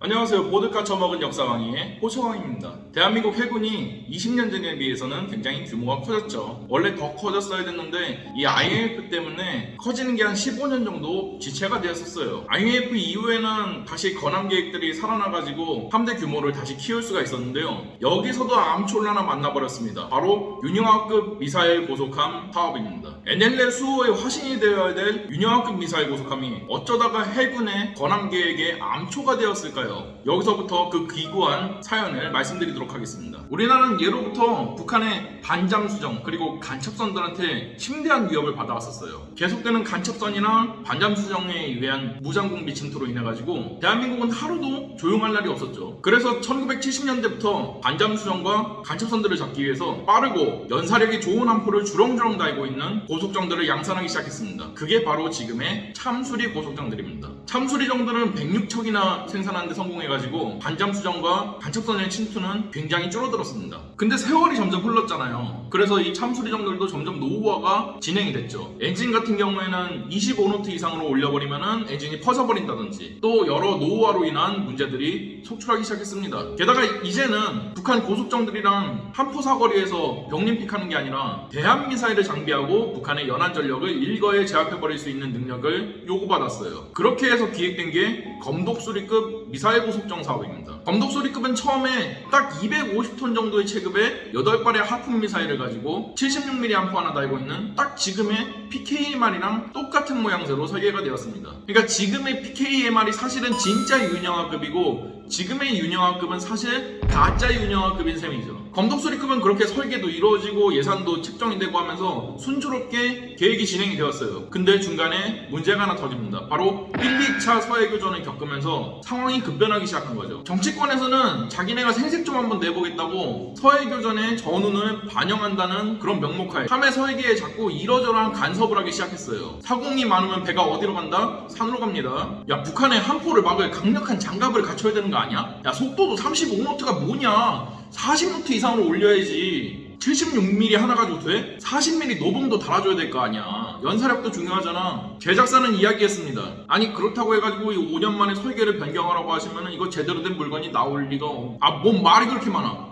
안녕하세요. 보드카 처먹은 역사왕의 호소왕입니다. 대한민국 해군이 20년 전에 비해서는 굉장히 규모가 커졌죠. 원래 더 커졌어야 됐는데 이 IMF 때문에 커지는 게 한 15년 정도 지체가 되었었어요. IMF 이후에는 다시 건함 계획들이 살아나가지고 함대 규모를 다시 키울 수가 있었는데요. 여기서도 암초를 하나 만나버렸습니다. 바로 윤영하급 미사일 고속함 사업입니다. NLL 수호의 화신이 되어야 될 윤영하급 미사일 고속함이 어쩌다가 해군의 건함 계획의 암초가 되었을까요? 여기서부터 그 기구한 사연을 말씀드리도록 하겠습니다. 우리나라는 예로부터 북한의 반잠 수정 그리고 간첩선들한테 심대한 위협을 받아왔었어요. 계속되는 간첩선이나 반잠 수정에 의한 무장공비 침투로 인해 가지고 대한민국은 하루도 조용할 날이 없었죠. 그래서 1970년대부터 반잠 수정과 간첩선들을 잡기 위해서 빠르고 연사력이 좋은 함포를 주렁주렁 달고 있는 고속정들을 양산하기 시작했습니다. 그게 바로 지금의 참수리 고속정들입니다. 참수리 정들은 106척이나 생산하는데 성공해가지고 반잠수정과 간첩선의 침투는 굉장히 줄어들었습니다. 근데 세월이 점점 흘렀잖아요. 그래서 이 참수리 정들도 점점 노후화가 진행이 됐죠. 엔진 같은 경우에는 25노트 이상으로 올려버리면은 엔진이 퍼져버린다든지 또 여러 노후화로 인한 문제들이 속출하기 시작했습니다. 게다가 이제는 북한 고속정들이랑 한포 사거리에서 병림픽하는 게 아니라 대한 미사일을 장비하고 북한의 연안 전력을 일거에 제압해버릴 수 있는 능력을 요구받았어요. 그렇게 해서 기획된 게 검독수리급 미사일 고속정 사업입니다. 검독수리급은 처음에 딱 250톤 정도의 체급의 8발의 하품 미사일을 가지고 76mm 함포 하나 달고 있는 딱 지금의 PKMR이랑 똑같은 모양새로 설계가 되었습니다. 그러니까 지금의 PKMR이 사실은 진짜 윤영하급이고 지금의 윤영하급은 사실 가짜 윤영하급인 셈이죠. 검독수리급은 그렇게 설계도 이루어지고 예산도 책정이 되고 하면서 순조롭게 계획이 진행이 되었어요. 근데 중간에 문제가 하나 터집니다. 바로 1, 2차 서해교전을 겪으면서 상황이 급변하기 시작한 거죠. 정치 권에서는 자기네가 생색 좀 한번 내보겠다고 서해교전의 전운을 반영한다는 그런 명목하에 함해 설계에 자꾸 이러저러한 간섭을 하기 시작했어요. 사공이 많으면 배가 어디로 간다? 산으로 갑니다. 야 북한의 함포를 막을 강력한 장갑을 갖춰야 되는 거 아니야? 야 속도도 35노트가 뭐냐? 40노트 이상으로 올려야지. 76mm 하나 가지고 돼? 40mm 노봉도 달아줘야 될 거 아니야. 연사력도 중요하잖아. 제작사는 이야기했습니다. 아니 그렇다고 해가지고 이 5년 만에 설계를 변경하라고 하시면은 이거 제대로 된 물건이 나올 리가 없... 아 뭔 말이 그렇게 많아.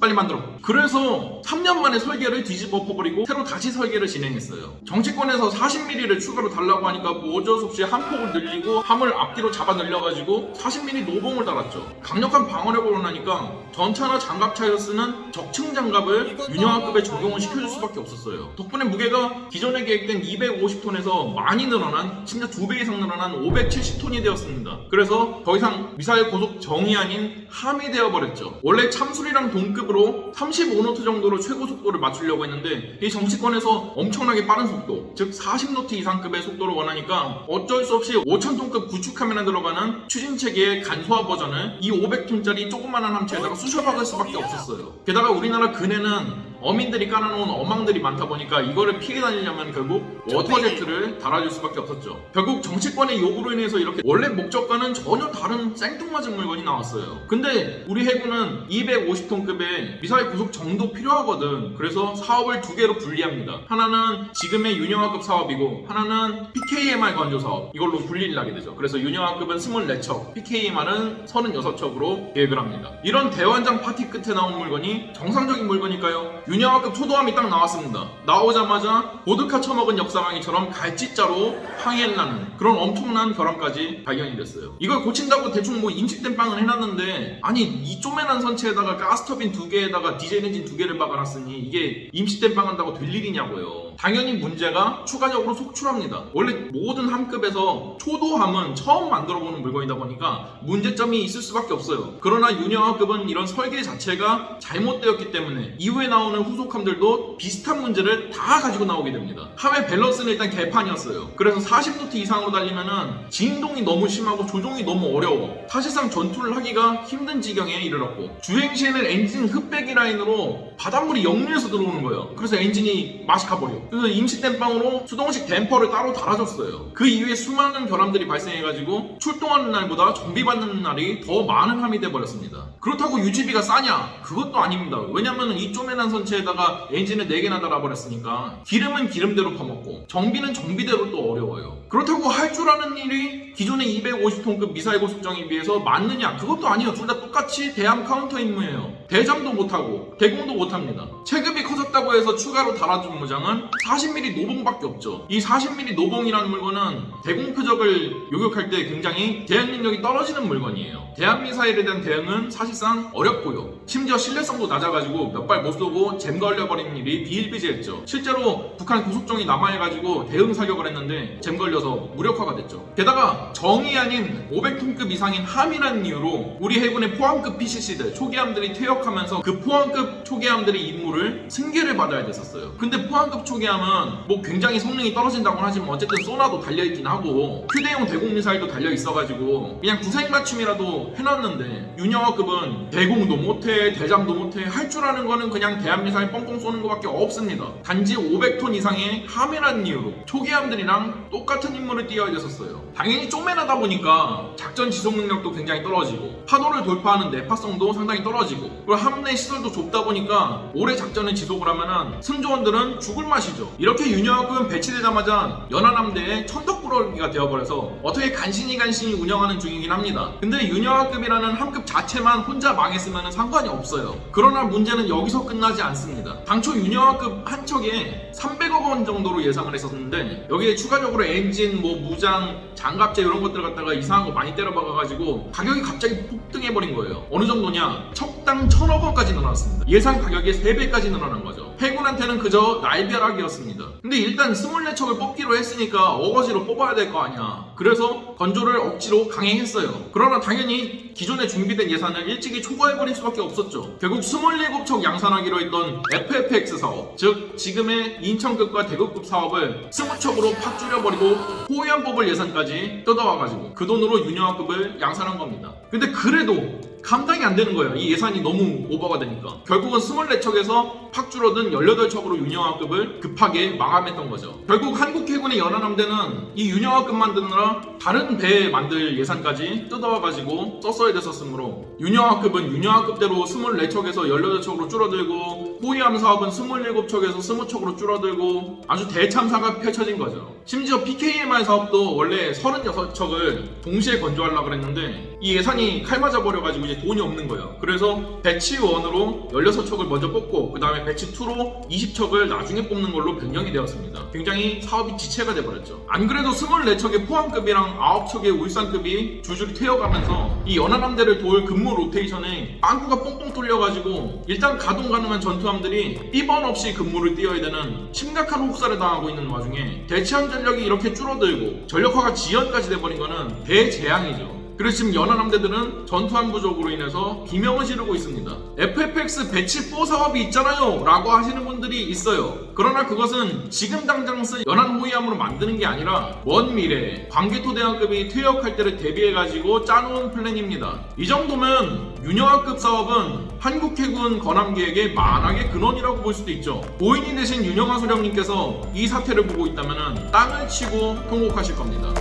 빨리 만들어. 그래서 3년 만에 설계를 뒤집어 퍼버리고 새로 다시 설계를 진행했어요. 정치권에서 40mm를 추가로 달라고 하니까 뭐 어쩔 수 없이 함 폭을 늘리고 함을 앞뒤로 잡아 늘려가지고 40mm 노봉을 달았죠. 강력한 방어력을 원하니까 전차나 장갑차에서 쓰는 적층 장갑을 윤영하급에 적용을 시켜줄 수밖에 없었어요. 덕분에 무게가 기존에 계획된 250톤에서 많이 늘어난 심지어 2배 이상 늘어난 570톤이 되었습니다. 그래서 더 이상 미사일 고속정이 아닌 함이 되어버렸죠. 원래 참수리랑 동급으로 35노트 정도로 최고 속도를 맞추려고 했는데 이 정치권에서 엄청나게 빠른 속도 즉 40노트 이상급의 속도를 원하니까 어쩔 수 없이 5,000톤급 구축함에나 들어가는 추진체계의 간소화 버전을 이 500톤짜리 조그만한 함체에다가 쑤셔박을 수밖에 없었어요. 게다가 우리나라 근해는 어민들이 깔아놓은 어망들이 많다 보니까 이거를 피해 다니려면 결국 water jet를 달아줄 수밖에 없었죠. 결국 정치권의 요구로 인해서 이렇게 원래 목적과는 전혀 다른 생뚱맞은 물건이 나왔어요. 근데 우리 해군은 250톤급의 미사일 고속정이 필요하거든. 그래서 사업을 두 개로 분리합니다. 하나는 지금의 윤영하급 사업이고 하나는 PKMR 건조 사업 이걸로 분리를 하게 되죠. 그래서 윤영하급은 24척, PKMR은 36척으로 계획을 합니다. 이런 대환장 파티 끝에 나온 물건이 정상적인 물건일까요? 윤영하급 초도함이 딱 나왔습니다. 나오자마자 보드카 처먹은 역사강이처럼 갈짓자로 항해를 하는 그런 엄청난 결함까지 발견이 됐어요. 이걸 고친다고 대충 뭐 임시 땜빵을 해놨는데 아니 이 쪼매난 선체에다가 가스터빈 두 개에다가 디젤 엔진 두 개를 박아놨으니 이게 임시 땜빵 한다고 될 일이냐고요. 당연히 문제가 추가적으로 속출합니다. 원래 모든 함급에서 초도함은 처음 만들어보는 물건이다 보니까 문제점이 있을 수밖에 없어요. 그러나 윤영하급은 이런 설계 자체가 잘못되었기 때문에 이후에 나오는 후속함들도 비슷한 문제를 다 가지고 나오게 됩니다. 함의 밸런스는 일단 개판이었어요. 그래서 40노트 이상으로 달리면은 진동이 너무 심하고 조종이 너무 어려워. 사실상 전투를 하기가 힘든 지경에 이르렀고 주행 시에는 엔진 흡배기 라인으로 바닷물이 역류해서 들어오는 거예요. 그래서 엔진이 맛이 가버려. 그래서 임시 땜빵으로 수동식 댐퍼를 따로 달아줬어요. 그 이후에 수많은 결함들이 발생해가지고 출동하는 날보다 정비 받는 날이 더 많은 함이 돼버렸습니다. 그렇다고 유지비가 싸냐? 그것도 아닙니다. 왜냐면 이 쪼매난 선체에다가 엔진을 4개나 달아버렸으니까 기름은 기름대로 파먹고 정비는 정비대로 또 어려워요. 그렇다고 할 줄 아는 일이 기존의 250톤급 미사일 고속정에 비해서 많느냐? 그것도 아니에요. 둘 다 똑같이 대함 카운터 임무예요. 대장도 못하고 대공도 못합니다. 체급이 커 졌다고 해서 추가로 달아준 무장은 40mm 노봉밖에 없죠. 이 40mm 노봉이라는 물건은 대공 표적을 요격할 때 굉장히 대응 능력이 떨어지는 물건이에요. 대함 미사일에 대한 대응은 사실상 어렵고요. 심지어 신뢰성도 낮아가지고 몇 발 못 쏘고 잼 걸려버리는 일이 비일비재했죠. 실제로 북한 고속정이 남하해가지고 대응 사격을 했는데 잼 걸려서 무력화가 됐죠. 게다가 정이 아닌 500톤급 이상인 함이라는 이유로 우리 해군의 포항급 PCC들 초기함들이 퇴역하면서 그 포항급 초기함들의 임무를 승계 를 받아야 됐었어요. 근데 포항급 초기함은 뭐 굉장히 성능이 떨어진다고 하지만 어쨌든 소나도 달려있긴 하고 휴대용 대공 미사일도 달려 있어가지고 그냥 구색 맞춤이라도 해놨는데 윤영화급은 대공도 못해 대장도 못해 할 줄 아는 거는 그냥 대한미사일 뻥뻥 쏘는 것밖에 없습니다. 단지 500톤 이상의 함이라는 이유로 초기함들이랑 똑같은 임무를 띄어야 됐었어요. 당연히 쪼매나다 보니까 작전 지속 능력도 굉장히 떨어지고 파도를 돌파하는 내파성도 상당히 떨어지고 그리고 함내 시설도 좁다 보니까 오래 작전을 지속을 하 면은 승조원들은 죽을 맛이죠. 이렇게 윤영학급은 배치되자마자 연하남대의 천덕꾸러기가 되어버려서 어떻게 간신히 간신히 운영하는 중이긴 합니다. 근데 윤영학급이라는 함급 자체만 혼자 망했으면 상관이 없어요. 그러나 문제는 여기서 끝나지 않습니다. 당초 윤영학급 한 척에 300억 원 정도로 예상을 했었는데 여기에 추가적으로 엔진, 뭐 무장, 장갑제 이런 것들 갖다가 이상한 거 많이 때려박아가지고 가격이 갑자기 폭 등해버린 거예요. 어느 정도냐? 척당 천억 원까지 늘어났습니다. 예상 가격의 3배까지 늘어난 거죠. 해군한테는 그저 날벼락이었습니다. 근데 일단 24척을 뽑기로 했으니까 어거지로 뽑아야 될 거 아니야. 그래서 건조를 억지로 강행했어요. 그러나 당연히 기존에 준비된 예산을 일찍이 초과해버릴 수밖에 없었죠. 결국 27척 양산하기로 했던 FFX 사업, 즉 지금의 인천급과 대구급 사업을 20척으로 팍 줄여버리고 호위안 뽑을 예산까지 뜯어와가지고 그 돈으로 윤영화급을 양산한 겁니다. 근데 그래도 감당이 안 되는 거예요. 이 예산이 너무 오버가 되니까. 결국은 24척에서 팍 줄어든 18척으로 윤영화급을 급하게 마감했던 거죠. 결국 한국 해군의 연안함대는 이 윤영화급 만드느라 다른 배 만들 예산까지 뜯어와가지고 썼어야 됐었으므로 윤영하급은 윤영하급대로 24척에서 18척으로 줄어들고 호위함 사업은 27척에서 20척으로 줄어들고 아주 대참사가 펼쳐진 거죠. 심지어 PKMR 사업도 원래 36척을 동시에 건조하려고 그랬는데 이 예산이 칼 맞아 버려가지고 이제 돈이 없는 거예요. 그래서 batch 1으로 16척을 먼저 뽑고 그 다음에 batch 2로 20척을 나중에 뽑는 걸로 변경이 되었습니다. 굉장히 사업이 지체가 돼버렸죠. 안 그래도 24척의 포항급이랑 9척의 울산급이 줄줄이 퇴역하면서 이 연안함대를 도울 근무 로테이션에 빵꾸가 뽕뽕 뚫려가지고 일단 가동 가능한 전투함들이 비번 없이 근무를 뛰어야 되는 심각한 혹사를 당하고 있는 와중에 대체함 전력이 이렇게 줄어들고 전력화가 지연까지 돼버린 거는 대재앙이죠. 그래서 지금 연안 함대들은 전투함 부족으로 인해서 비명을 지르고 있습니다. FFX 배치 4 사업이 있잖아요 라고 하시는 분들이 있어요. 그러나 그것은 지금 당장 쓸 연안 호위함으로 만드는 게 아니라 먼 미래 광개토 대학급이 퇴역할 때를 대비해가지고 짜놓은 플랜입니다. 이 정도면 윤영학급 사업은 한국 해군 건함 계획의 만악의 근원이라고 볼 수도 있죠. 고인이 되신 윤영하 소령님께서 이 사태를 보고 있다면 땅을 치고 통곡하실 겁니다.